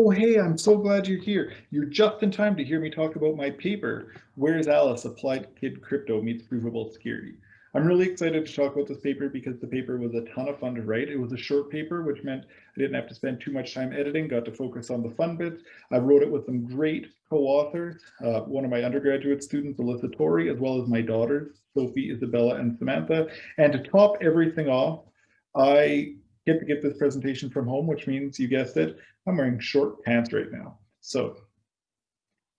Oh, hey, I'm so glad you're here. You're just in time to hear me talk about my paper, Where's Alice? Applied Kid Crypto Meets Provable Security. I'm really excited to talk about this paper because the paper was a ton of fun to write. It was a short paper, which meant I didn't have to spend too much time editing, got to focus on the fun bits. I wrote it with some great co-authors, uh, one of my undergraduate students, Alyssa Torrey, as well as my daughters, Sophie, Isabella, and Samantha. And to top everything off, I get to get this presentation from home, which means you guessed it, I'm wearing short pants right now. So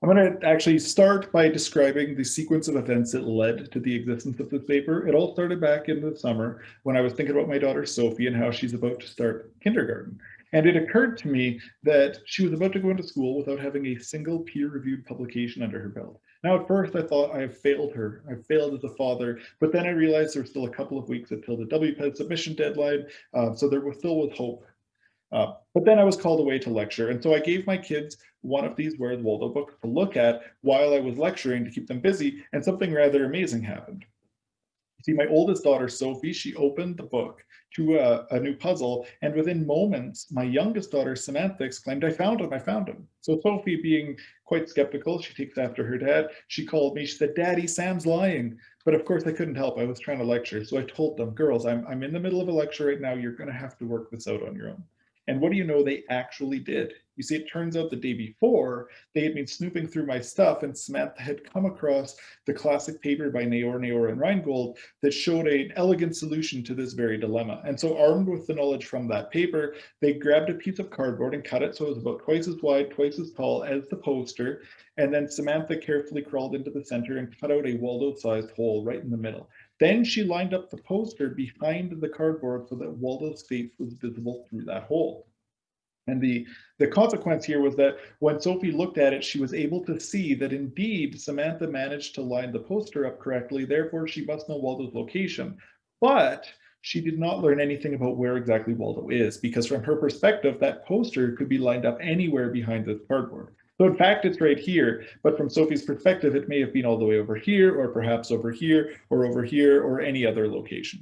I'm going to actually start by describing the sequence of events that led to the existence of this paper. It all started back in the summer when I was thinking about my daughter Sophie and how she's about to start kindergarten. And it occurred to me that she was about to go into school without having a single peer-reviewed publication under her belt. Now, at first, I thought I have failed her. I failed as a father, but then I realized there was still a couple of weeks until the WPES submission deadline, uh, so there was still was hope. Uh, but then I was called away to lecture, and so I gave my kids one of these Where's Waldo books to look at while I was lecturing to keep them busy, and something rather amazing happened. You see, my oldest daughter, Sophie, she opened the book to a, a, new puzzle, and within moments, my youngest daughter, Samantha, exclaimed, I found him, I found him. So Sophie, being quite skeptical, she takes after her dad, she called me, she said, Daddy, Sam's lying. But of course I couldn't help, I was trying to lecture. So I told them, girls, I'm, I'm in the middle of a lecture right now, you're gonna have to work this out on your own. And what do you know they actually did? You see, it turns out the day before, they had been snooping through my stuff and Samantha had come across the classic paper by Naor, Naor, and Reingold that showed an elegant solution to this very dilemma. And so armed with the knowledge from that paper, they grabbed a piece of cardboard and cut it so it was about twice as wide, twice as tall as the poster. And then Samantha carefully crawled into the center and cut out a Waldo-sized hole right in the middle. Then she lined up the poster behind the cardboard so that Waldo's face was visible through that hole. And the, the consequence here was that when Sophie looked at it, she was able to see that indeed Samantha managed to line the poster up correctly, therefore she must know Waldo's location. But she did not learn anything about where exactly Waldo is, because from her perspective, that poster could be lined up anywhere behind this cardboard. So in fact, it's right here, but from Sophie's perspective, it may have been all the way over here, or perhaps over here, or over here, or any other location.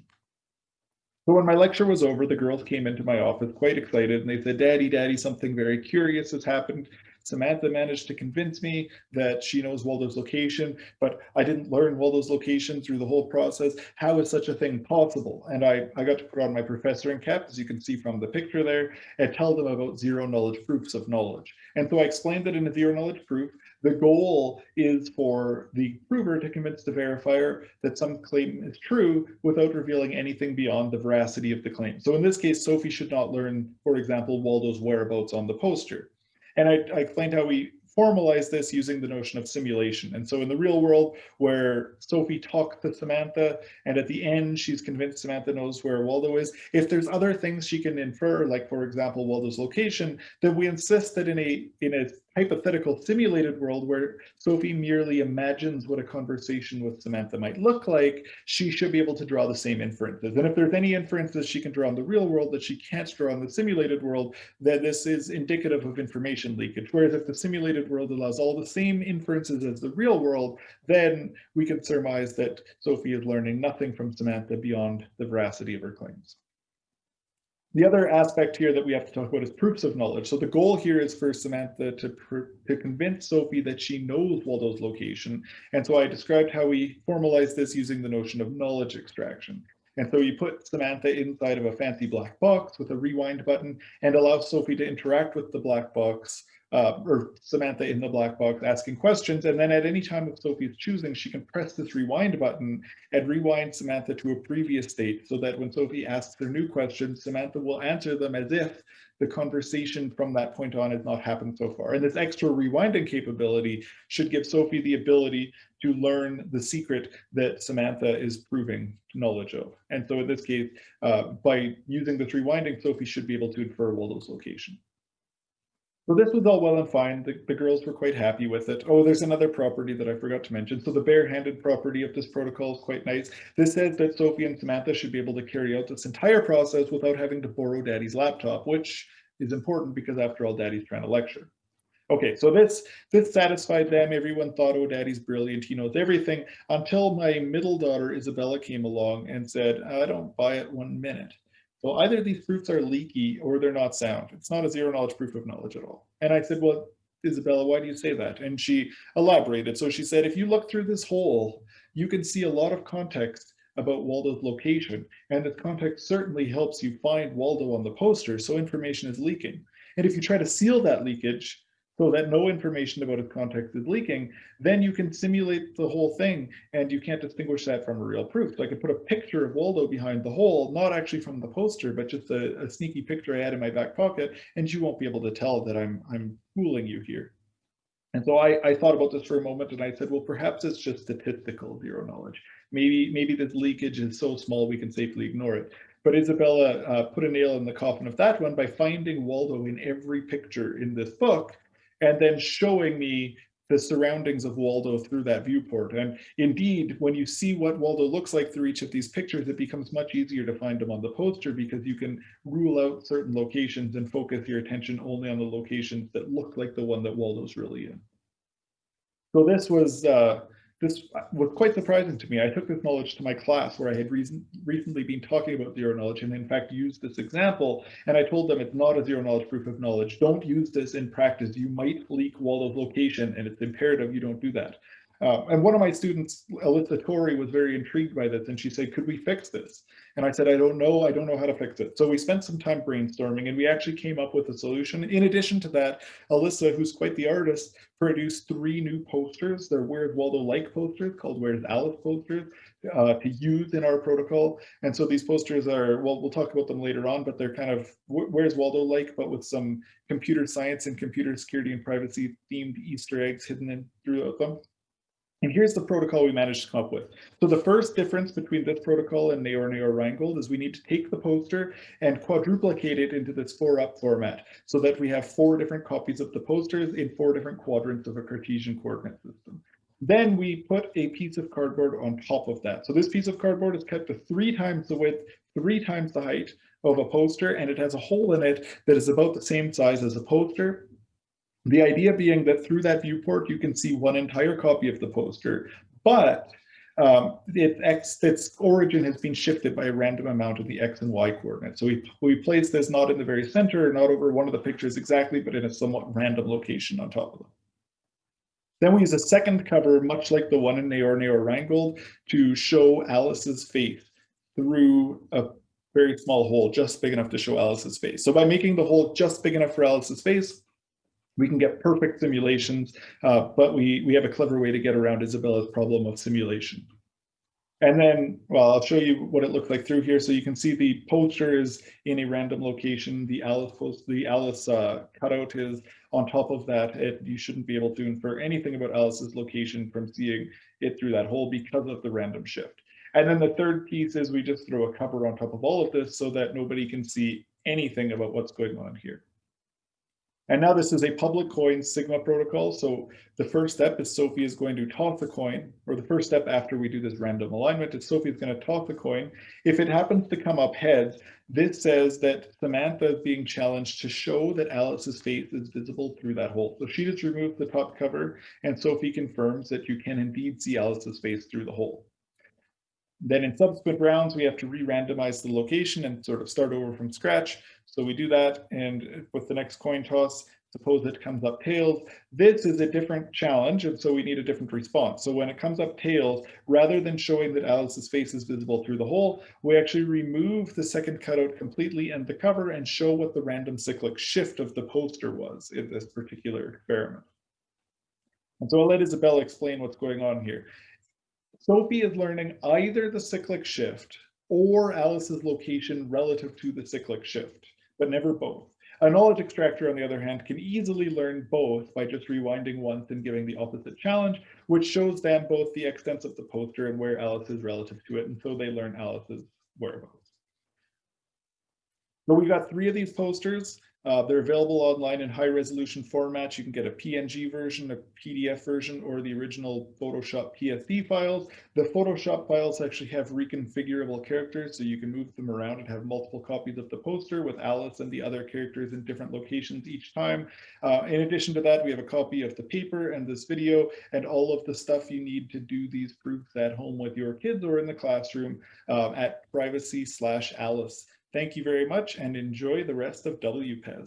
So when my lecture was over, the girls came into my office quite excited and they said, Daddy, Daddy, something very curious has happened. Samantha managed to convince me that she knows Waldo's location, but I didn't learn Waldo's location through the whole process. How is such a thing possible? And I, I got to put on my professoring cap, as you can see from the picture there, and tell them about zero knowledge proofs of knowledge. And so I explained that in a zero knowledge proof, the goal is for the prover to convince the verifier that some claim is true without revealing anything beyond the veracity of the claim. So in this case, Sophie should not learn, for example, Waldo's whereabouts on the poster. And I, I explained how we formalize this using the notion of simulation. And so in the real world, where Sophie talked to Samantha, and at the end, she's convinced Samantha knows where Waldo is, if there's other things she can infer, like for example, Waldo's location, then we insist that in a, in a hypothetical simulated world where Sophie merely imagines what a conversation with Samantha might look like, she should be able to draw the same inferences. And if there's any inferences she can draw in the real world that she can't draw in the simulated world, then this is indicative of information leakage. Whereas if the simulated world allows all the same inferences as the real world, then we can surmise that Sophie is learning nothing from Samantha beyond the veracity of her claims. The other aspect here that we have to talk about is proofs of knowledge. So the goal here is for Samantha to, to convince Sophie that she knows Waldo's location. And so I described how we formalize this using the notion of knowledge extraction. And so you put Samantha inside of a fancy black box with a rewind button and allow Sophie to interact with the black box uh, or Samantha in the black box asking questions. And then at any time of Sophie's choosing, she can press this rewind button and rewind Samantha to a previous state so that when Sophie asks her new questions, Samantha will answer them as if the conversation from that point on has not happened so far. And this extra rewinding capability should give Sophie the ability to learn the secret that Samantha is proving knowledge of. And so in this case, uh, by using this rewinding, Sophie should be able to infer Waldo's location. So this was all well and fine. The, the, girls were quite happy with it. Oh, there's another property that I forgot to mention. So the barehanded property of this protocol is quite nice. This says that Sophie and Samantha should be able to carry out this entire process without having to borrow daddy's laptop, which is important because after all, daddy's trying to lecture. Okay, so this this satisfied them. Everyone thought, oh, daddy's brilliant. He knows everything until my middle daughter, Isabella, came along and said, I don't buy it one minute. So either these proofs are leaky or they're not sound. It's not a zero knowledge proof of knowledge at all. And I said, well, Isabella, why do you say that? And she elaborated. So she said, if you look through this hole, you can see a lot of context about Waldo's location. And this context certainly helps you find Waldo on the poster, so information is leaking. And if you try to seal that leakage, so that no information about its context is leaking, then you can simulate the whole thing and you can't distinguish that from a real proof. So I could put a picture of Waldo behind the hole, not actually from the poster, but just a, a sneaky picture I had in my back pocket, and you won't be able to tell that I'm, I'm fooling you here. And so I, I thought about this for a moment and I said, well, perhaps it's just statistical zero knowledge. Maybe, maybe this leakage is so small we can safely ignore it. But Isabella uh, put a nail in the coffin of that one by finding Waldo in every picture in this book and then showing me the surroundings of Waldo through that viewport. And indeed, when you see what Waldo looks like through each of these pictures, it becomes much easier to find him on the poster because you can rule out certain locations and focus your attention only on the locations that look like the one that Waldo's really in. So this was uh, this was quite surprising to me. I took this knowledge to my class where I had reason, recently been talking about zero knowledge and in fact used this example. And I told them it's not a zero knowledge proof of knowledge. Don't use this in practice. You might leak Waldo's location and it's imperative you don't do that. Uh, and one of my students, Alyssa Torrey, was very intrigued by this and she said, could we fix this? And I said, I don't know, I don't know how to fix it. So we spent some time brainstorming and we actually came up with a solution. In addition to that, Alyssa, who's quite the artist, produced three new posters. They're Where's Waldo-like posters called Where's Alice posters uh, to use in our protocol. And so these posters are, well, we'll talk about them later on, but they're kind of Where's Waldo-like, but with some computer science and computer security and privacy themed Easter eggs hidden in throughout them. And here's the protocol we managed to come up with. So the first difference between this protocol and Naor Naor Reingold is we need to take the poster and quadruplicate it into this four up format so that we have four different copies of the posters in four different quadrants of a Cartesian coordinate system. Then we put a piece of cardboard on top of that. So this piece of cardboard is cut to three times the width, three times the height of a poster, and it has a hole in it that is about the same size as a poster the idea being that through that viewport, you can see one entire copy of the poster, but um, it X, its origin has been shifted by a random amount of the X and Y coordinates. So we, we place this not in the very center, not over one of the pictures exactly, but in a somewhat random location on top of them. Then we use a second cover, much like the one in Naor Naor Reingold, to show Alice's face through a very small hole, just big enough to show Alice's face. So by making the hole just big enough for Alice's face, we can get perfect simulations, uh, but we, we have a clever way to get around Isabella's problem of simulation. And then, well, I'll show you what it looks like through here. So you can see the poster is in a random location. The Alice post, the Alice uh, cutout is on top of that. It, you shouldn't be able to infer anything about Alice's location from seeing it through that hole because of the random shift. And then the third piece is we just throw a cover on top of all of this so that nobody can see anything about what's going on here. And now this is a public coin Sigma protocol. So the first step is Sophie is going to toss the coin, or the first step after we do this random alignment is Sophie is going to toss the coin. If it happens to come up heads, this says that Samantha is being challenged to show that Alice's face is visible through that hole. So she just removes the top cover and Sophie confirms that you can indeed see Alice's face through the hole. Then in subsequent rounds, we have to re-randomize the location and sort of start over from scratch. So we do that, and with the next coin toss, suppose it comes up tails. This is a different challenge, and so we need a different response. So when it comes up tails, rather than showing that Alice's face is visible through the hole, we actually remove the second cutout completely and the cover and show what the random cyclic shift of the poster was in this particular experiment. And so I'll let Isabella explain what's going on here. Sophie is learning either the cyclic shift or Alice's location relative to the cyclic shift but never both. A knowledge extractor, on the other hand, can easily learn both by just rewinding once and giving the opposite challenge, which shows them both the extents of the poster and where Alice is relative to it, and so they learn Alice's whereabouts. So we've got three of these posters. Uh, they're available online in high resolution formats. You can get a PNG version, a PDF version, or the original Photoshop PSD files. The Photoshop files actually have reconfigurable characters, so you can move them around and have multiple copies of the poster with Alice and the other characters in different locations each time. Uh, in addition to that, we have a copy of the paper and this video and all of the stuff you need to do these proofs at home with your kids or in the classroom uh, at privacy slash Alice Thank you very much and enjoy the rest of WPES.